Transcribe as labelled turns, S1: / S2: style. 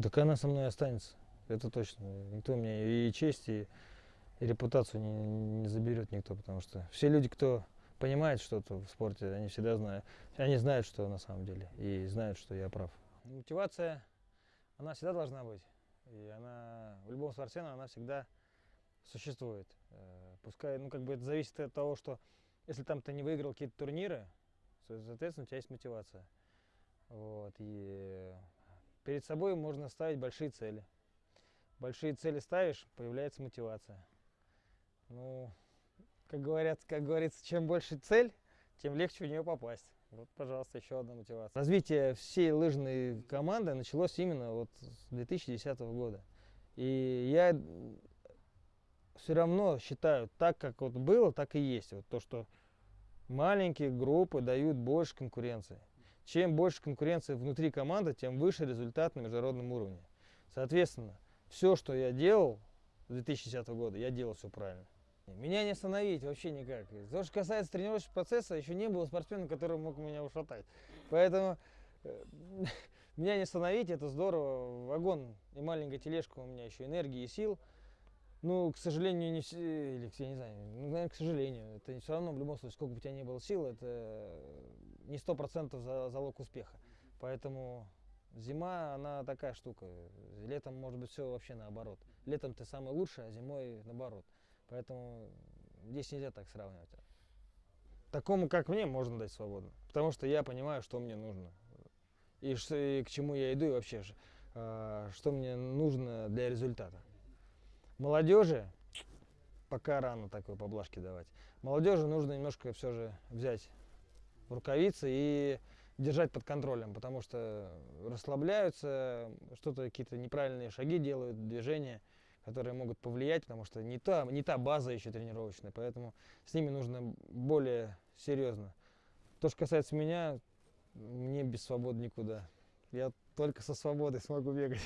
S1: Так она со мной останется, это точно. Никто мне и честь, и, и репутацию не, не заберет никто, потому что все люди, кто понимает что-то в спорте, они всегда знают, они знают, что на самом деле, и знают, что я прав. Мотивация, она всегда должна быть, и она в любом спортсмене, она всегда существует. Э, Пускай, ну как бы это зависит от того, что если там ты не выиграл какие-то турниры, со- соответственно, у тебя есть мотивация. Вот, и перед собой можно ставить большие цели. Большие цели ставишь, появляется мотивация. Ну, как говорят, как говорится, чем больше цель, тем легче в нее попасть. Вот, пожалуйста, еще одна мотивация. Развитие всей лыжной команды началось именно вот с 2010 года. И я все равно считаю, так как вот было, так и есть. Вот то, что маленькие группы дают больше конкуренции. Чем больше конкуренции внутри команды, тем выше результат на международном уровне. Соответственно, все, что я делал с 2010 года, я делал все правильно. Меня не остановить вообще никак. То, что касается тренировочного процесса, еще не было спортсмена, который мог меня ушатать. Поэтому э, меня не остановить, это здорово. Вагон и маленькая тележка у меня еще энергии и сил. Ну, к сожалению, не все, или, я не знаю, ну, наверное, к сожалению, это все равно в любом случае, сколько бы у тебя ни было сил, это не сто процентов за, залог успеха. Поэтому зима, она такая штука. Летом может быть все вообще наоборот. Летом ты самый лучший, а зимой наоборот. Поэтому здесь нельзя так сравнивать. Такому, как мне, можно дать свободу. Потому что я понимаю, что мне нужно. И, ш- и к чему я иду, и вообще, а, что мне нужно для результата. Молодежи пока рано такой поблажки давать. Молодежи нужно немножко все же взять рукавицы и держать под контролем, потому что расслабляются, что-то какие-то неправильные шаги делают, движения, которые могут повлиять, потому что не та, не та база еще тренировочная, поэтому с ними нужно более серьезно. То, что касается меня, мне без свободы никуда. Я только со свободой смогу бегать.